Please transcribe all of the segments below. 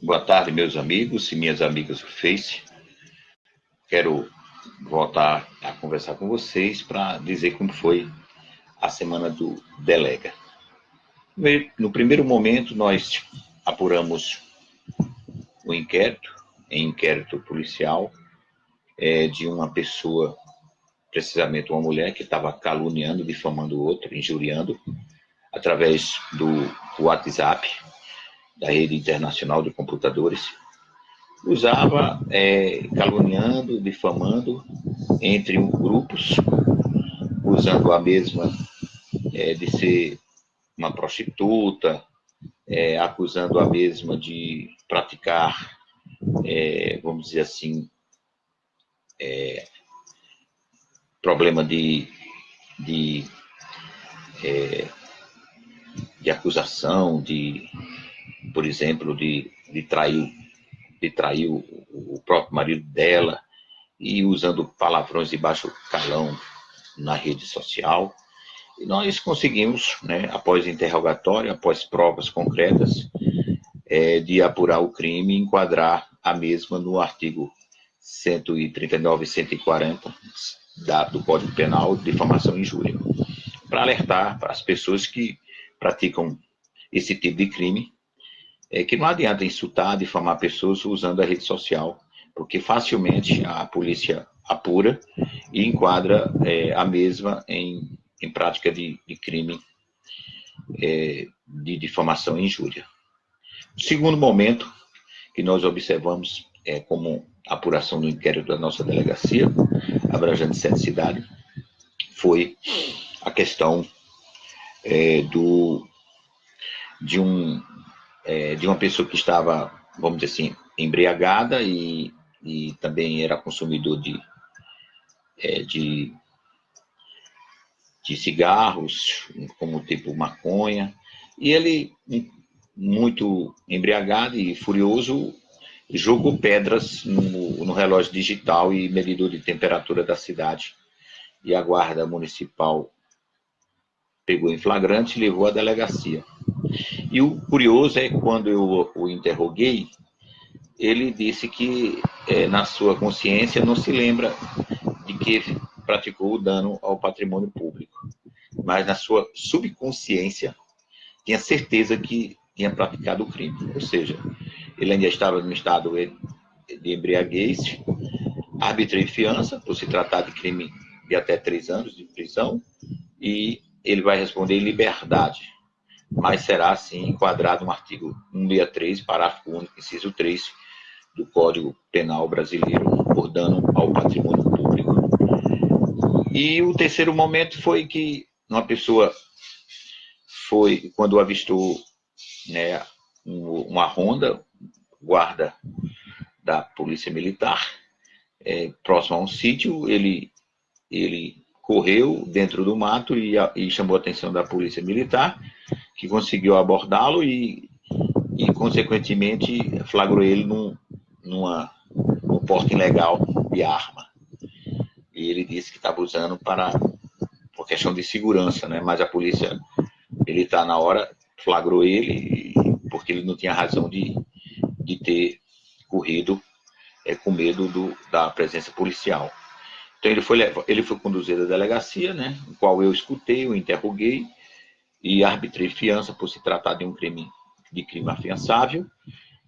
Boa tarde, meus amigos e minhas amigas do Face. Quero voltar a conversar com vocês para dizer como foi a semana do Delega. No primeiro momento, nós apuramos o inquérito, em inquérito policial, é, de uma pessoa, precisamente uma mulher, que estava caluniando, difamando o outro, injuriando, através do WhatsApp, da rede internacional de computadores, usava é, caluniando, difamando entre grupos, usando a mesma é, de ser uma prostituta, é, acusando a mesma de praticar, é, vamos dizer assim, é, problema de, de, é, de acusação, de por exemplo, de, de trair, de trair o, o próprio marido dela e usando palavrões de baixo calão na rede social. E nós conseguimos, né, após interrogatório, após provas concretas, é, de apurar o crime e enquadrar a mesma no artigo 139 e 140 da, do Código Penal de difamação e injúria, para alertar para as pessoas que praticam esse tipo de crime é que não adianta insultar, difamar pessoas usando a rede social, porque facilmente a polícia apura e enquadra é, a mesma em, em prática de, de crime é, de difamação e injúria. O segundo momento que nós observamos é, como apuração do inquérito da nossa delegacia, abrangendo sete cidades, foi a questão é, do, de um é, de uma pessoa que estava, vamos dizer assim, embriagada e, e também era consumidor de, é, de, de cigarros, como tipo maconha, e ele, muito embriagado e furioso, jogou pedras no, no relógio digital e medidor de temperatura da cidade. E a guarda municipal pegou em flagrante e levou à delegacia. E o curioso é quando eu o interroguei, ele disse que é, na sua consciência não se lembra de que praticou o dano ao patrimônio público, mas na sua subconsciência tinha certeza que tinha praticado o crime, ou seja, ele ainda estava no estado de embriaguez, arbitrei fiança por se tratar de crime de até três anos de prisão e ele vai responder em liberdade, mas será, sim, enquadrado no artigo 163, parágrafo único, inciso 3, do Código Penal Brasileiro, por dano ao patrimônio público. E o terceiro momento foi que uma pessoa foi, quando avistou né, uma ronda, guarda da Polícia Militar, é, próximo a um sítio, ele, ele correu dentro do mato e, e chamou a atenção da polícia militar, que conseguiu abordá-lo e, e, consequentemente, flagrou ele num, numa, num porte ilegal de arma. E ele disse que estava usando para, por questão de segurança, né? mas a polícia militar, na hora, flagrou ele porque ele não tinha razão de, de ter corrido é, com medo do, da presença policial. Então ele foi, ele foi conduzido à delegacia, né, no qual eu escutei, o interroguei e arbitrei fiança por se tratar de um crime de crime afiançável.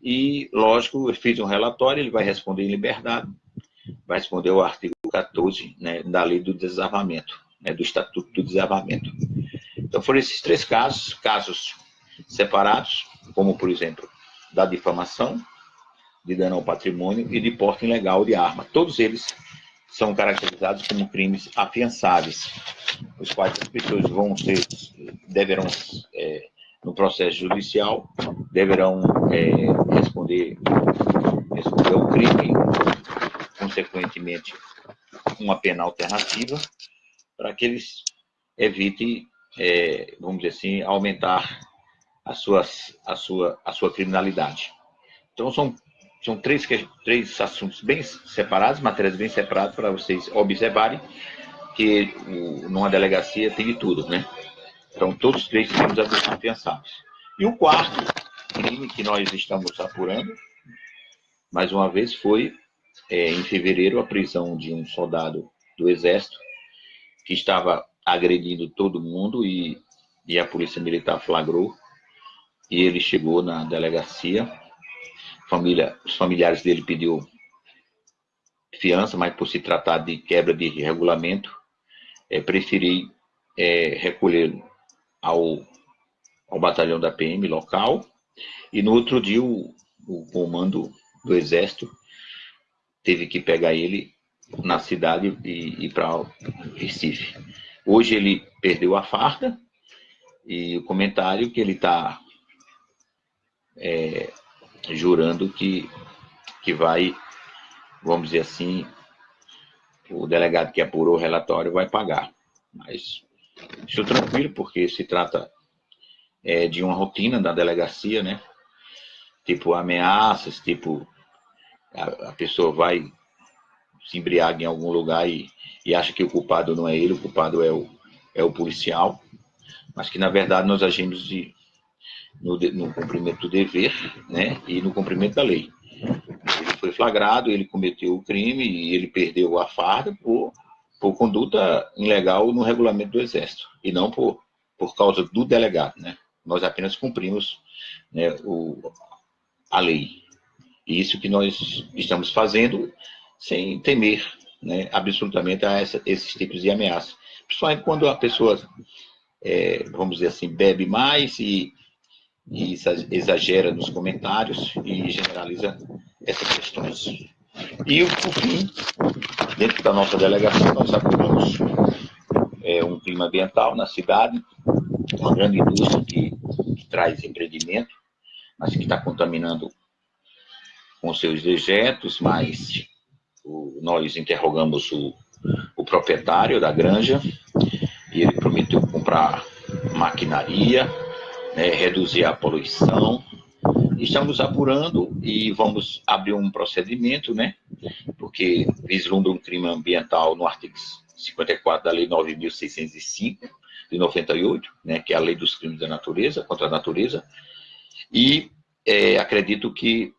E, lógico, eu fiz um relatório, ele vai responder em liberdade, vai responder o artigo 14 né, da lei do desarmamento, né, do Estatuto do Desarmamento. Então foram esses três casos, casos separados, como, por exemplo, da difamação, de dano ao patrimônio e de porte ilegal de arma. Todos eles são caracterizados como crimes afiançáveis, os quais as pessoas vão ser, deverão, é, no processo judicial, deverão é, responder, responder ao crime, consequentemente, uma pena alternativa, para que eles evitem, é, vamos dizer assim, aumentar a, suas, a, sua, a sua criminalidade. Então, são são três, três assuntos bem separados, matérias bem separadas para vocês observarem que numa delegacia tem de tudo, né? Então, todos os três crimes afiançados. E o quarto crime que nós estamos apurando, mais uma vez, foi é, em fevereiro a prisão de um soldado do Exército que estava agredindo todo mundo e, e a Polícia Militar flagrou e ele chegou na delegacia. Família, os familiares dele pediu fiança, mas por se tratar de quebra de regulamento, é, preferi é, ao, ao batalhão da PM local e no outro dia o, o comando do Exército teve que pegar ele na cidade e ir para Recife. Hoje ele perdeu a farda e o comentário que ele está é, jurando que, que vai, vamos dizer assim, o delegado que apurou o relatório vai pagar. Mas estou tranquilo porque se trata é, de uma rotina da delegacia, né? Tipo ameaças, tipo a, a pessoa vai se embriaga em algum lugar e, e acha que o culpado não é ele, o culpado é o, é o policial, mas que na verdade nós agimos de, no, no cumprimento do dever né, e no cumprimento da lei. Ele foi flagrado, ele cometeu o crime e ele perdeu a farda por, por conduta ilegal no regulamento do Exército, e não por, por causa do delegado. Né? Nós apenas cumprimos né, o, a lei. E isso que nós estamos fazendo sem temer né, absolutamente a essa, esses tipos de ameaça. Principalmente quando a pessoa, é, vamos dizer assim, bebe mais e e exagera nos comentários e generaliza essas questões. E, por fim, dentro da nossa delegação, nós apuramos é, um clima ambiental na cidade, uma grande indústria que, que traz empreendimento, mas que está contaminando com seus dejetos, mas o, nós interrogamos o, o proprietário da granja e ele prometeu comprar maquinaria, né, reduzir a poluição. Estamos apurando e vamos abrir um procedimento, né, porque vislumbra um crime ambiental no artigo 54 da Lei 9.605, de 98, né, que é a Lei dos Crimes da Natureza, contra a Natureza, e é, acredito que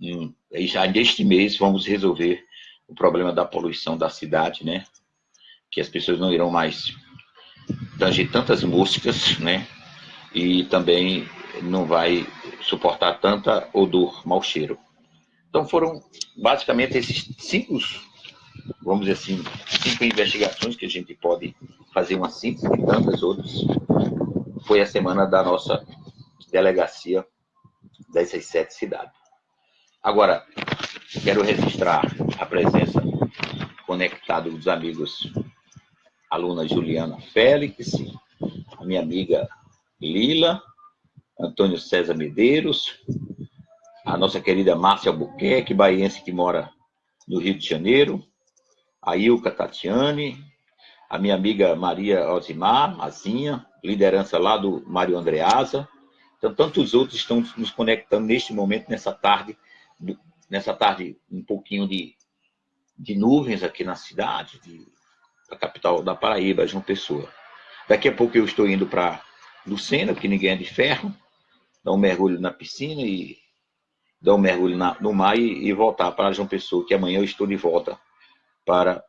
hum, já neste mês vamos resolver o problema da poluição da cidade, né, que as pessoas não irão mais tanger tantas moscas, né, e também não vai suportar tanta odor, mau cheiro. Então foram basicamente esses cinco, vamos dizer assim, cinco investigações que a gente pode fazer uma síntese de tantas outras. Foi a semana da nossa delegacia dessas sete cidades. Agora, quero registrar a presença conectada dos amigos aluna Juliana Félix, a minha amiga Lila, Antônio César Medeiros, a nossa querida Márcia Albuquerque, baiense que mora no Rio de Janeiro, a Ilka Tatiane, a minha amiga Maria Osimar, Mazinha, liderança lá do Mário Andreasa. Então, tantos outros estão nos conectando neste momento, nessa tarde, nessa tarde um pouquinho de, de nuvens aqui na cidade, de, da capital da Paraíba, João Pessoa. Daqui a pouco eu estou indo para Lucena, porque ninguém é de ferro, dar um mergulho na piscina e dar um mergulho na, no mar e, e, voltar para João Pessoa, que amanhã eu estou de volta para,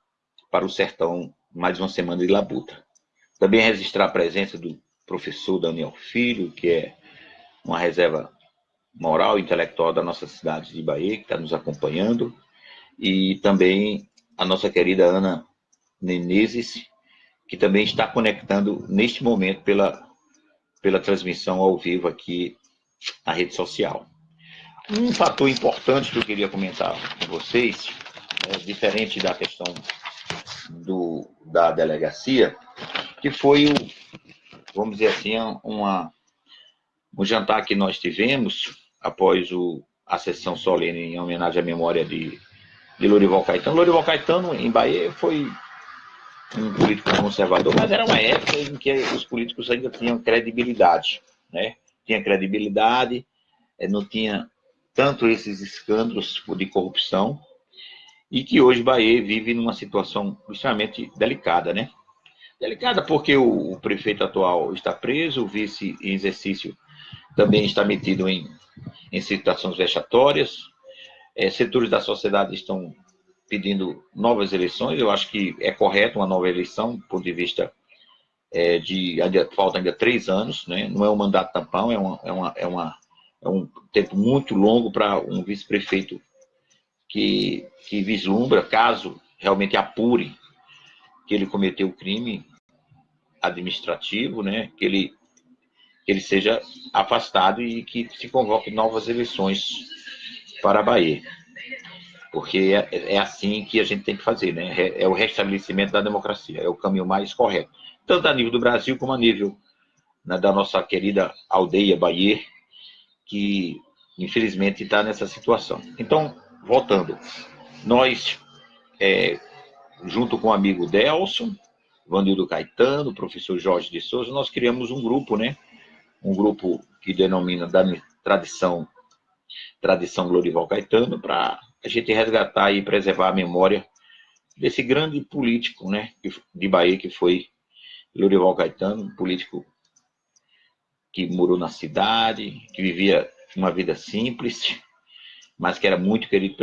para o sertão, mais uma semana de labuta. Também registrar a presença do professor Daniel Filho, que é uma reserva moral e intelectual da nossa cidade de Bahia, que está nos acompanhando, e também a nossa querida Ana Menezes, que também está conectando neste momento pela pela transmissão ao vivo aqui na rede social. Um fator importante que eu queria comentar com vocês, é, diferente da questão do, da delegacia, que foi o, vamos dizer assim, uma, um jantar que nós tivemos após o, a sessão solene em homenagem à memória de, de Lorival Caetano. Lorival Caetano, em Bahia, foi um político conservador, mas era uma época em que os políticos ainda tinham credibilidade, né? Tinha credibilidade, eh, não tinha tanto esses escândalos de corrupção, e que hoje Bahia vive numa situação extremamente delicada, né? Delicada porque o, o prefeito atual está preso, o vice em exercício também está metido em, em situações vexatórias. É, setores da sociedade estão pedindo novas eleições. Eu acho que é correto uma nova eleição, do ponto de vista é, de ainda, falta ainda três anos, né? Não é um mandato tampão, é uma, é uma, é uma é um tempo muito longo para um vice-prefeito que, que vislumbra, caso realmente apure que ele cometeu crime administrativo, né? Que ele que ele seja afastado e que se convoque novas eleições para a Bahia. Porque é, é assim que a gente tem que fazer, né? É, o restabelecimento da democracia, é o caminho mais correto. Tanto a nível do Brasil como a nível né, da nossa querida aldeia Bahia, que infelizmente está nessa situação. Então, voltando, nós, é, junto com o amigo Delson, Vanildo Caetano, professor Jorge de Souza, nós criamos um grupo, né? um grupo que denomina da tradição, tradição Glorival Caetano, para a gente resgatar e preservar a memória desse grande político né, de Bahia, que foi Glorival Caetano, político que morou na cidade, que vivia uma vida simples, mas que era muito querido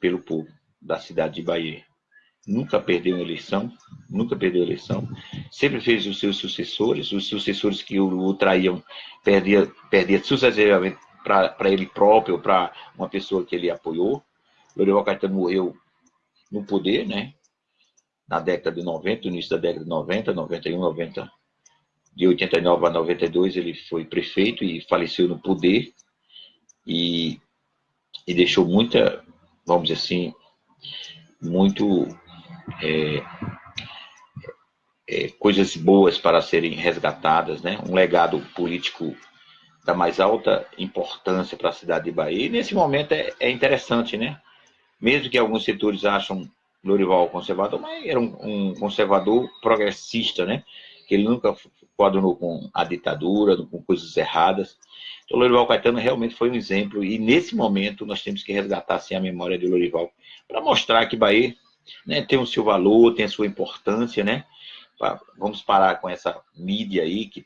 pelo povo da cidade de Bahia nunca perdeu uma eleição, nunca perdeu eleição, sempre fez os seus sucessores, os sucessores que o, o traíam, perdia, perdia sucessivamente para ele próprio, para uma pessoa que ele apoiou. Lorival Caetano morreu no poder, né? Na década de 90, no início da década de 90, 91, 90, de 89 a 92, ele foi prefeito e faleceu no poder e, e deixou muita, vamos dizer assim, muito é, é, coisas boas para serem resgatadas, né? um legado político da mais alta importância para a cidade de Bahia. E nesse momento é, é interessante, né? Mesmo que alguns setores acham Lorival conservador, mas era um, um, conservador progressista, né? Que ele nunca coadunou com a ditadura, com coisas erradas. Então, Lorival Caetano realmente foi um exemplo, e nesse momento nós temos que resgatar assim, a memória de Lorival, para mostrar que Bahia né, tem o seu valor, tem a sua importância, né? Vamos parar com essa mídia aí que,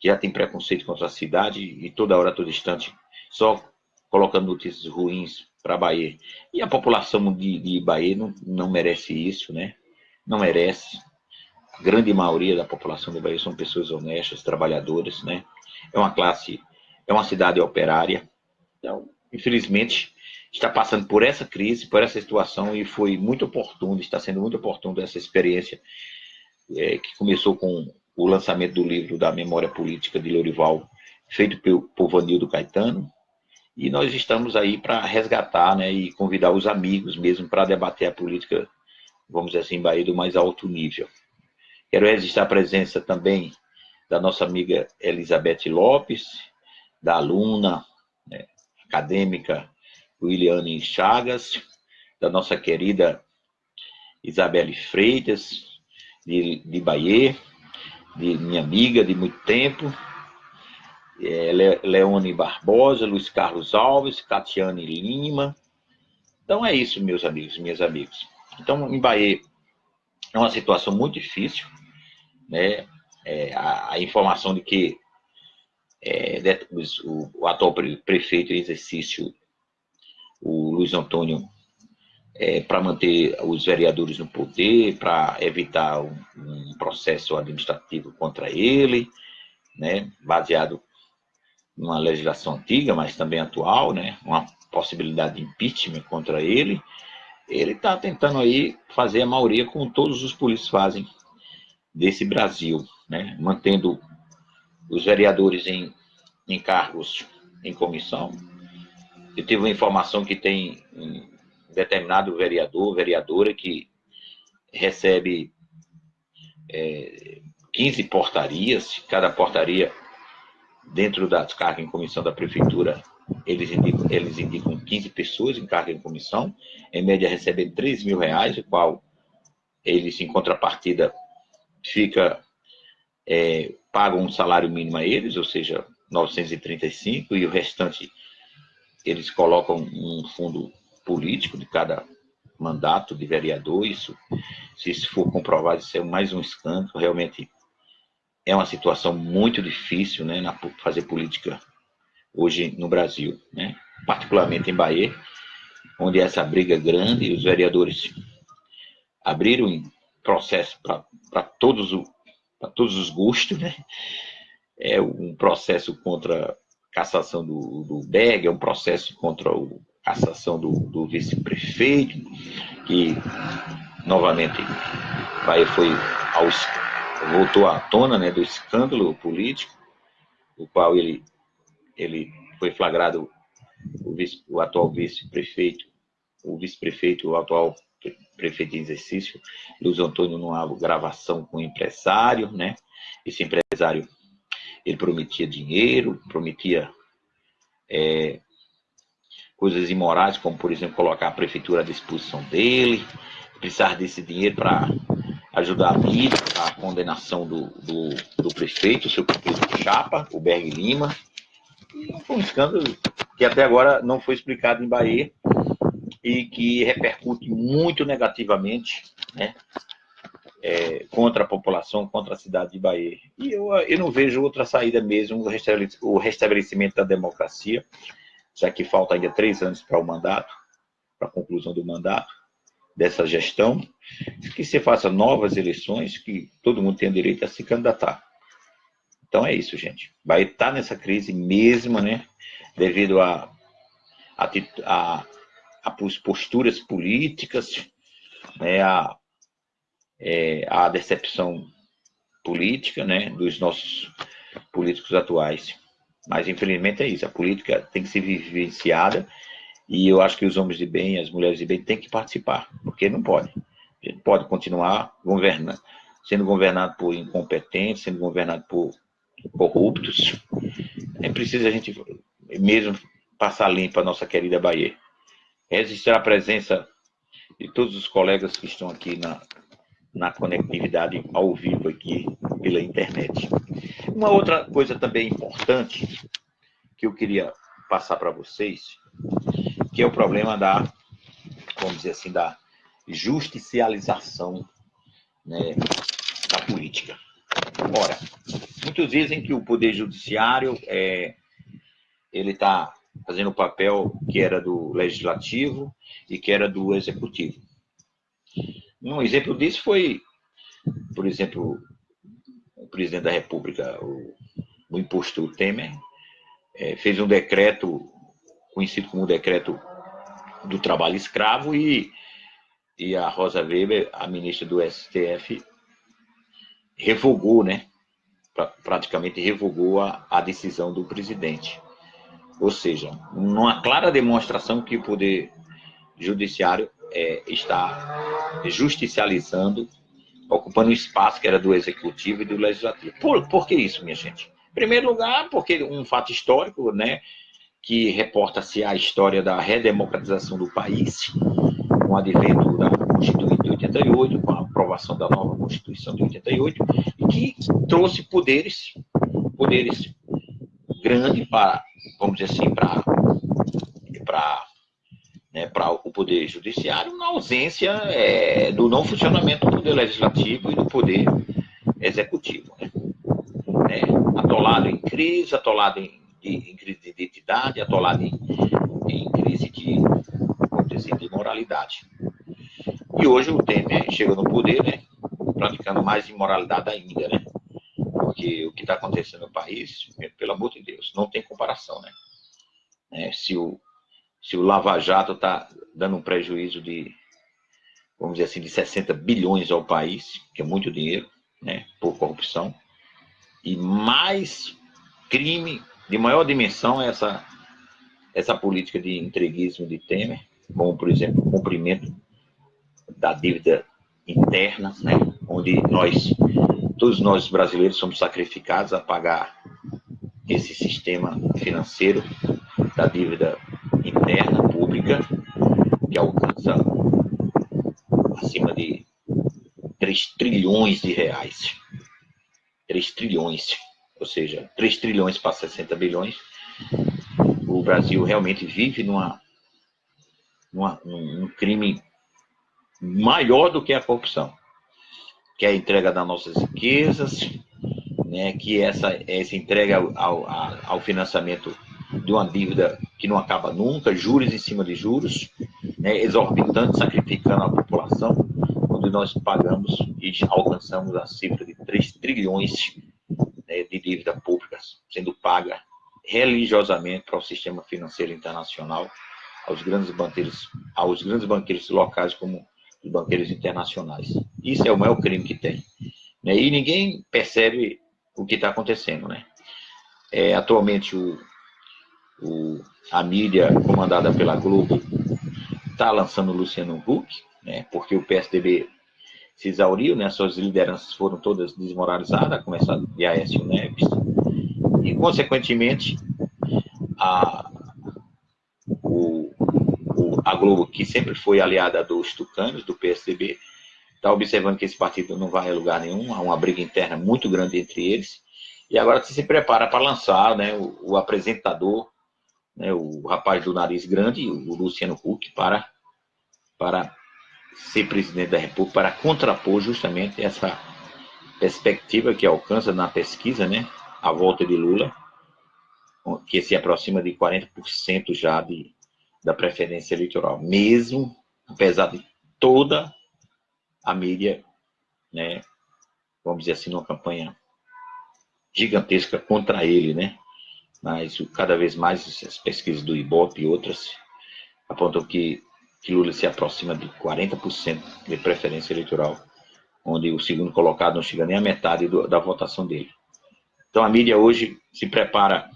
que já tem preconceito contra a cidade e toda hora, todo instante, só colocando notícias ruins para Bahia. E a população de, de Bahia não, não merece isso, né? Não merece. A grande maioria da população de Bahia são pessoas honestas, trabalhadoras, né? É uma classe, é uma cidade operária. Então, infelizmente, está passando por essa crise, por essa situação, e foi muito oportuno, está sendo muito oportuno essa experiência, é, que começou com o lançamento do livro da Memória Política de Lorival, feito por, por Vanildo Caetano, e nós estamos aí para resgatar né, e convidar os amigos mesmo para debater a política, vamos dizer assim, Bahia do mais alto nível. Quero registrar a presença também da nossa amiga Elizabeth Lopes, da aluna né, acadêmica Williane Chagas, da nossa querida Isabelle Freitas, de, de Bahia, de minha amiga de muito tempo, é, Leone Barbosa, Luiz Carlos Alves, Catiane Lima. Então é isso, meus amigos, minhas amigas. Então, em Bahia, é uma situação muito difícil, né? É, a, a, informação de que é, o, o atual prefeito em exercício o Luiz Antônio é, para manter os vereadores no poder, para evitar um, um, processo administrativo contra ele, né, baseado numa legislação antiga, mas também atual, né, uma possibilidade de impeachment contra ele. Ele está tentando aí fazer a maioria como todos os políticos fazem desse Brasil, né, mantendo os vereadores em, em cargos em comissão, eu tive uma informação que tem um determinado vereador, vereadora, que recebe é, 15 portarias, cada portaria dentro das cargas em comissão da prefeitura, eles indicam, eles indicam 15 pessoas em carga em comissão, em média recebem 3 mil reais, o qual eles, em contrapartida, fica, é, pagam um salário mínimo a eles, ou seja, 935, e o restante eles colocam um fundo político de cada mandato de vereador, isso, se isso for comprovado, isso é mais um escândalo, realmente é uma situação muito difícil, né, na fazer política hoje no Brasil, né? particularmente em Bahia, onde essa briga é grande, os vereadores abriram processo para todos, todos os gostos, né? É um processo contra a cassação do, do Berg, é um processo contra a cassação do, do vice-prefeito, que novamente Bahia foi ao, voltou à tona né, do escândalo político, o qual ele, ele foi flagrado, o, vice, o atual vice-prefeito, o vice-prefeito, o atual prefeito em exercício, Luiz Antônio, numa gravação com um empresário, né? Esse empresário, ele prometia dinheiro, prometia é, coisas imorais, como, por exemplo, colocar a prefeitura à disposição dele, precisar desse dinheiro para ajudar a mídia, a condenação do, do, do prefeito, o seu prefeito Chapa, o Berg Lima. E foi um escândalo que até agora não foi explicado em Bahia e que repercute muito negativamente né, é, contra a população, contra a cidade de Bahia. E eu, eu não vejo outra saída mesmo, o restabelecimento da democracia, já que falta ainda três anos para o mandato, para a conclusão do mandato dessa gestão, que se faça novas eleições, que todo mundo tenha direito a se candidatar. Então é isso, gente. Bahia está nessa crise mesmo, né? Devido a, a, a, a posturas políticas, né? A, é, a decepção política, né? Dos nossos políticos atuais. Mas infelizmente é isso. A política tem que ser vivenciada e eu acho que os homens de bem, as mulheres de bem têm que participar, porque não pode. A gente pode continuar governando, sendo governado por incompetentes, sendo governado por corruptos. É preciso a gente mesmo passar limpa a nossa querida Bahia. Registrar a presença de todos os colegas que estão aqui na, na conectividade ao vivo aqui pela internet. Uma outra coisa também importante que eu queria passar para vocês que é o problema da, vamos dizer assim, da justicialização né, da política. Ora, muitos dizem que o Poder Judiciário é, ele está fazendo o papel que era do Legislativo e que era do Executivo. Um exemplo disso foi, por exemplo, o presidente da República, o, o imposto Temer, é, fez um decreto conhecido como o decreto do trabalho escravo, e, e a Rosa Weber, a ministra do STF, revogou, né? Pra, praticamente revogou a, a decisão do presidente. Ou seja, uma clara demonstração que o Poder Judiciário é, está justicializando, ocupando o espaço que era do Executivo e do Legislativo. Por, por que isso, minha gente? Em primeiro lugar, porque um fato histórico, né? Que reporta-se a história da redemocratização do país, com o advento da Constituinte de 88, com a aprovação da nova Constituição de 88, e que trouxe poderes, poderes grandes para, vamos dizer assim, para para né, para o poder judiciário, na ausência é, do não funcionamento do poder legislativo e do poder executivo. Né? É, atolado em crise, atolado em em crise de identidade, atolado em, em crise de, dizer, de moralidade. E hoje o Temer chega no poder, né, praticando mais imoralidade ainda, né? Porque o que está acontecendo no país, pelo amor de Deus, não tem comparação, né? É, se, o, se o Lava Jato está dando um prejuízo de, vamos dizer assim, de 60 bilhões ao país, que é muito dinheiro, né, por corrupção, e mais crime de maior dimensão é essa, essa política de entreguismo de Temer, como, por exemplo, o cumprimento da dívida interna, né, onde nós, todos nós brasileiros somos sacrificados a pagar esse sistema financeiro da dívida interna pública, que alcança acima de 3 trilhões de reais. 3 trilhões ou seja, 3 trilhões para 60 bilhões, o Brasil realmente vive numa, numa, num crime maior do que a corrupção, que é a entrega das nossas riquezas, né, que essa, essa entrega ao, ao, ao financiamento de uma dívida que não acaba nunca, juros em cima de juros, né, exorbitantes, sacrificando a população, onde nós pagamos e alcançamos a cifra de 3 trilhões de dívida pública sendo paga religiosamente para o sistema financeiro internacional, aos grandes banqueiros, aos grandes banqueiros locais como os banqueiros internacionais. Isso é o maior crime que tem. Né? E ninguém percebe o que está acontecendo. Né? É, atualmente, o, o, a mídia comandada pela Globo está lançando o Luciano Huck, né? porque o PSDB se exauriu, né? suas lideranças foram todas desmoralizadas, a começar de Aécio Neves, e, consequentemente, a, o, o, a Globo, que sempre foi aliada dos tucanos, do PSDB, está observando que esse partido não vai a lugar nenhum, há uma briga interna muito grande entre eles, e agora se prepara para lançar né, o, o apresentador, né, o rapaz do nariz grande, o Luciano Huck, para, para ser presidente da República, para contrapor justamente essa perspectiva que alcança na pesquisa, né, a volta de Lula, que se aproxima de 40% já de, da preferência eleitoral, mesmo apesar de toda a mídia, né, vamos dizer assim, numa campanha gigantesca contra ele, né? Mas cada vez mais as pesquisas do Ibope e outras apontam que, que Lula se aproxima de 40% de preferência eleitoral, onde o segundo colocado não chega nem a metade do, da votação dele. Então a mídia hoje se prepara,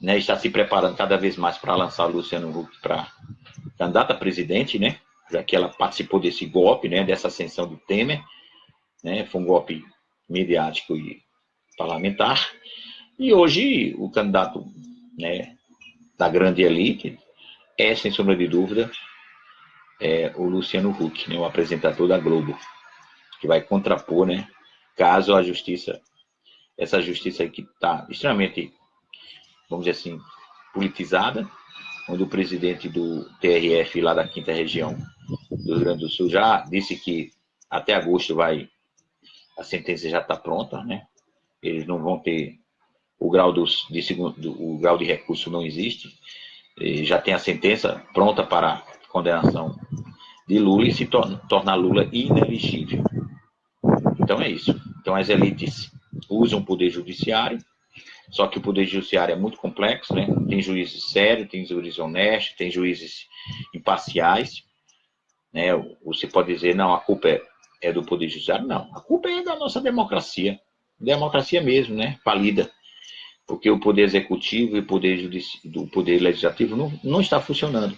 né, está se preparando cada vez mais para lançar Luciano Huck para candidata a presidente, né, já que ela participou desse golpe, né, dessa ascensão do Temer, né, foi um golpe midiático e parlamentar, e hoje o candidato né, da grande elite é, sem sombra de dúvida, é, o Luciano Huck, né, o apresentador da Globo, que vai contrapor, né, caso a justiça essa justiça que está extremamente, vamos dizer assim, politizada, onde o presidente do TRF lá da quinta região do Rio Grande do Sul já disse que até agosto vai, a sentença já está pronta, né? Eles não vão ter o grau dos, de segundo, o grau de recurso não existe, já tem a sentença pronta para condenação de Lula e se torna, Lula inelegível. Então é isso. Então as elites usam o poder judiciário, só que o poder judiciário é muito complexo, né? Tem juízes sérios, tem juízes honestos, tem juízes imparciais, né? Você pode dizer, não, a culpa é, é do poder judiciário. Não, a culpa é da nossa democracia, democracia mesmo, né? Falida, porque o poder executivo e o poder, judici... o poder legislativo não, não está funcionando.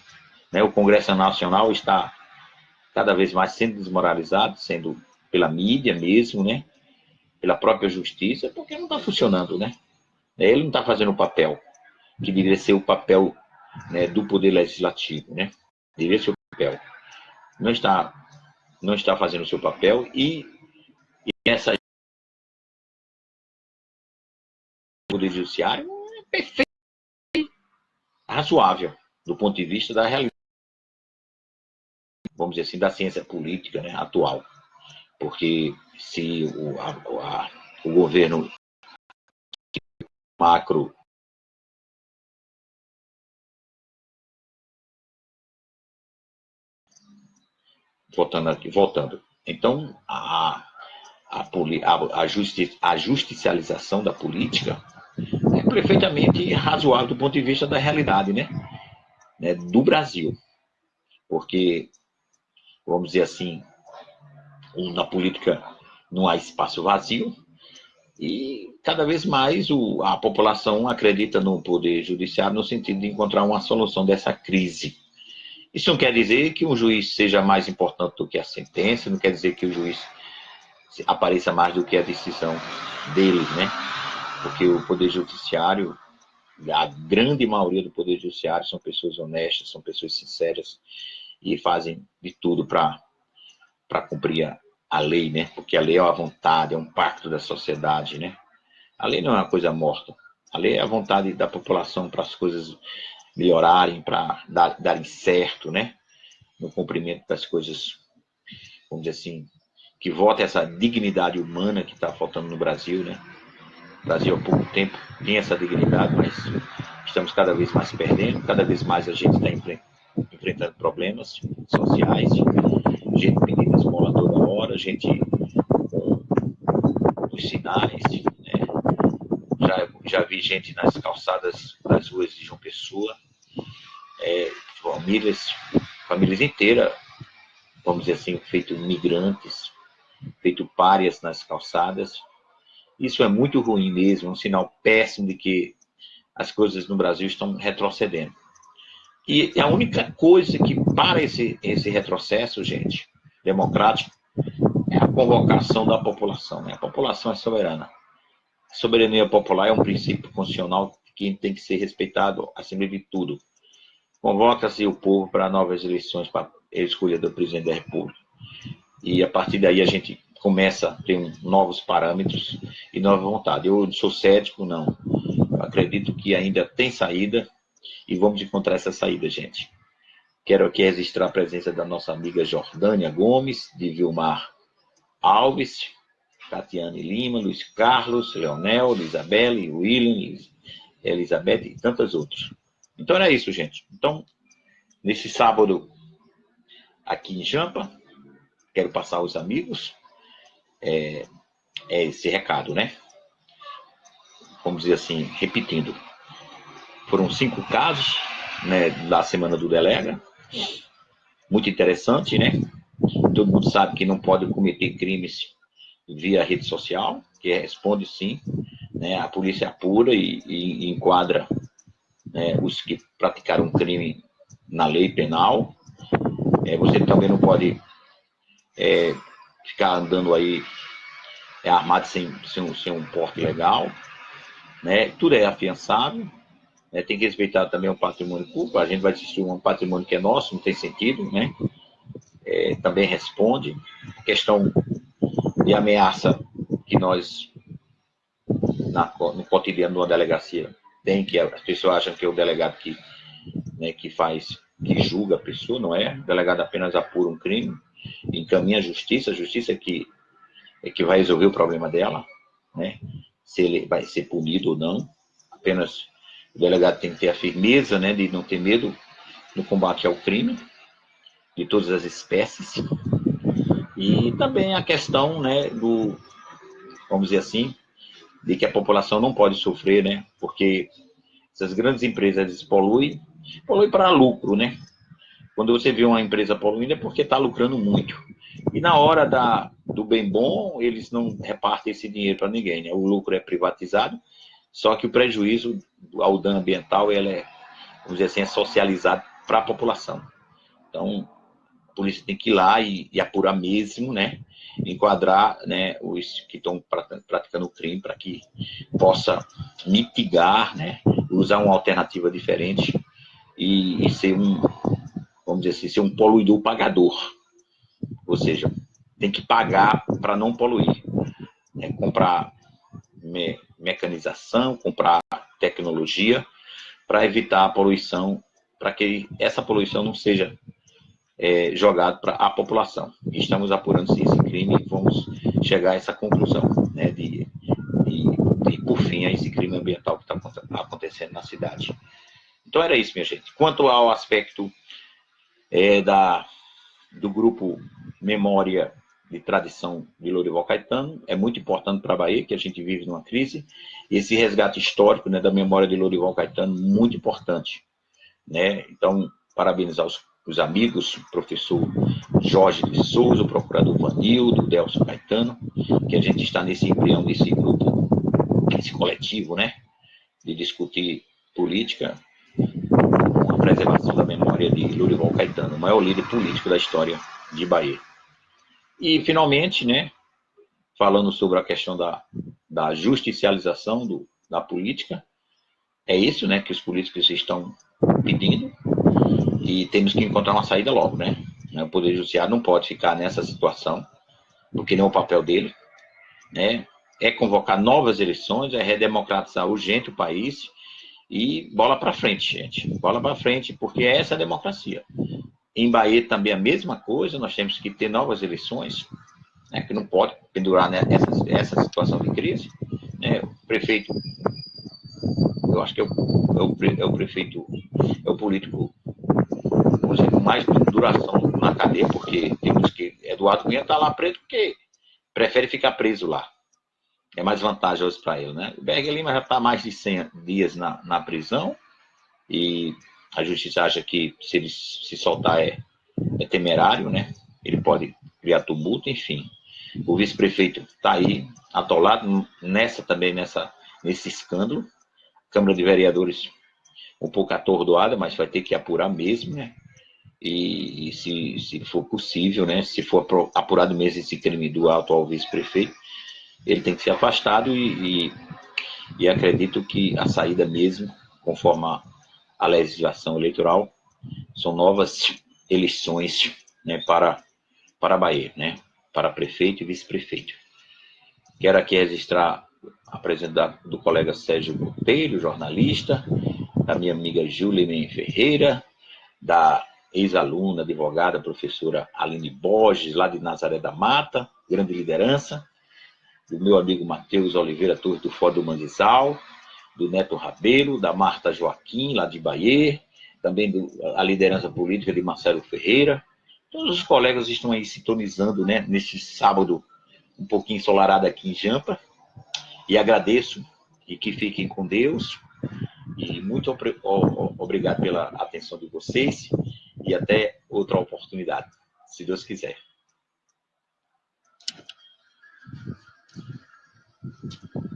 Né? O Congresso Nacional está cada vez mais sendo desmoralizado, sendo pela mídia mesmo, né? pela própria justiça, porque não está funcionando, né? Ele não está fazendo o papel que deveria ser o papel né, do poder legislativo, né? Deveria ser o papel. Não está, não está fazendo o seu papel e, e essa poder judiciário é perfeito, razoável do ponto de vista da realidade, vamos dizer assim, da ciência política né, atual porque se o, a, a, o governo macro voltando aqui, voltando. Então, a, a, a, a, justi, a justicialização da política é perfeitamente razoável do ponto de vista da realidade, né? né? Do Brasil. Porque, vamos dizer assim, na política não há espaço vazio, e cada vez mais o, a população acredita no poder judiciário no sentido de encontrar uma solução dessa crise. Isso não quer dizer que um juiz seja mais importante do que a sentença, não quer dizer que o juiz apareça mais do que a decisão dele, né? Porque o poder judiciário, a grande maioria do poder judiciário são pessoas honestas, são pessoas sinceras e fazem de tudo para cumprir a, a lei, né? Porque a lei é uma vontade, é um pacto da sociedade, né? A lei não é uma coisa morta. A lei é a vontade da população para as coisas melhorarem, para dar, darem certo, né? No cumprimento das coisas, vamos dizer assim, que volta essa dignidade humana que está faltando no Brasil, né? O Brasil há pouco tempo tinha essa dignidade, mas estamos cada vez mais perdendo, cada vez mais a gente está enfrentando problemas sociais, gente pedindo esmola toda hora, gente com os sinais, né? já, já vi gente nas calçadas das ruas de João Pessoa, é, famílias, famílias inteiras, vamos dizer assim, feito migrantes, feito párias nas calçadas. Isso é muito ruim mesmo, um sinal péssimo de que as coisas no Brasil estão retrocedendo. E a única coisa que para esse, esse retrocesso, gente, democrático, é a convocação da população. Né? A população é soberana. A soberania popular é um princípio constitucional que tem que ser respeitado acima de tudo. Convoca-se o povo para novas eleições para escolha do presidente da República. E a partir daí a gente começa a ter novos parâmetros e nova vontade. Eu sou cético, não. Eu acredito que ainda tem saída e vamos encontrar essa saída, gente. Quero aqui registrar a presença da nossa amiga Jordânia Gomes, de Vilmar Alves, Tatiane Lima, Luiz Carlos, Leonel, Isabelle, William, Elizabeth e tantas outras. Então era isso, gente. Então, nesse sábado aqui em Jampa, quero passar aos amigos é, é esse recado, né? Vamos dizer assim, repetindo. Foram cinco casos né, da semana do Delega. Muito interessante, né? Todo mundo sabe que não pode cometer crimes via rede social, que responde sim. Né? A polícia apura e, e enquadra né, os que praticaram crime na lei penal. É, você também não pode é, ficar andando aí é, armado sem, sem, sem, um porte legal. Né? Tudo é afiançável. Né? Tem que respeitar também o patrimônio público. A gente vai destruir um patrimônio que é nosso, não tem sentido. Né? É, também responde. A questão de ameaça que nós, na, no cotidiano de uma delegacia, tem que as pessoas acham que é o delegado que, né, que faz, que julga a pessoa, não é? O delegado apenas apura um crime, encaminha a justiça, a justiça é que, é que vai resolver o problema dela, né? Se ele vai ser punido ou não. Apenas o delegado tem que ter a firmeza, né, de não ter medo no combate ao crime, de todas as espécies. E também a questão, né, do, vamos dizer assim, de que a população não pode sofrer, né? Porque essas grandes empresas poluem, poluem para lucro, né? Quando você vê uma empresa poluindo é porque está lucrando muito. E na hora da, do bem bom, eles não repartem esse dinheiro para ninguém, né? O lucro é privatizado, só que o prejuízo ao dano ambiental, ele é, vamos dizer assim, é socializado para a população. Então, a polícia tem que ir lá e, e apurar mesmo, né? enquadrar né, os que estão praticando o crime para que possa mitigar, né, usar uma alternativa diferente e, e, ser um, vamos dizer assim, ser um poluidor pagador. Ou seja, tem que pagar para não poluir. Né, comprar me, mecanização, comprar tecnologia para evitar a poluição, para que essa poluição não seja é, jogado para a população. Estamos apurando se esse crime e vamos chegar a essa conclusão, né, de, de, de por fim, a esse crime ambiental que está acontecendo na cidade. Então era isso, minha gente. Quanto ao aspecto é, da, do grupo Memória de Tradição de Lourival Caetano, é muito importante para a Bahia, que a gente vive numa crise, esse resgate histórico né, da memória de Lourival Caetano, muito importante. Né? Então, parabenizar os os amigos, professor Jorge de Souza, o procurador Vanildo, Delcio Caetano, que a gente está nesse embrião desse grupo, esse coletivo, né, de discutir política com a preservação da memória de Lurival Caetano, o maior líder político da história de Bahia. E, finalmente, né, falando sobre a questão da, da justicialização do, da política, é isso né, que os políticos estão pedindo, e temos que encontrar uma saída logo, né? O Poder Judiciário não pode ficar nessa situação, porque não é o papel dele, né? É convocar novas eleições, é redemocratizar urgente o país e bola para frente, gente. Bola para frente, porque é essa a democracia. Em Bahia também a mesma coisa, nós temos que ter novas eleições, né, que não pode pendurar né, essa, essa situação de crise. Né? O prefeito eu acho que é o, é o, é o prefeito, é o político com mais duração na cadeia, porque temos que Eduardo Cunha está lá preso porque prefere ficar preso lá. É mais vantajoso para ele, né? O Berg Lima já está mais de 100 dias na, na prisão e a justiça acha que se ele se soltar é, é temerário, né? Ele pode criar tumulto, enfim. O vice-prefeito está aí, atolado nessa também, nessa, nesse escândalo. Câmara de Vereadores um pouco atordoada, mas vai ter que apurar mesmo, né? E, e se, se for possível, né? Se for apurado mesmo esse crime do atual vice-prefeito, ele tem que ser afastado e, e, e, acredito que a saída mesmo, conforme a, a legislação eleitoral, são novas eleições né, para, para a Bahia, né? Para prefeito e vice-prefeito. Quero aqui registrar a presença do colega Sérgio Monteiro, jornalista, da minha amiga Júlia Ferreira, da ex-aluna, advogada, professora Aline Borges, lá de Nazaré da Mata, grande liderança, do meu amigo Matheus Oliveira Torres, do Fórum do Manguezal, do Neto Rabelo, da Marta Joaquim, lá de Bahia, também do, a liderança política de Marcelo Ferreira. Todos os colegas estão aí sintonizando né, sábado um pouquinho ensolarado aqui em Jampa. E agradeço e que fiquem com Deus. E muito obrigado pela atenção de vocês e até outra oportunidade, se Deus quiser. Thank you.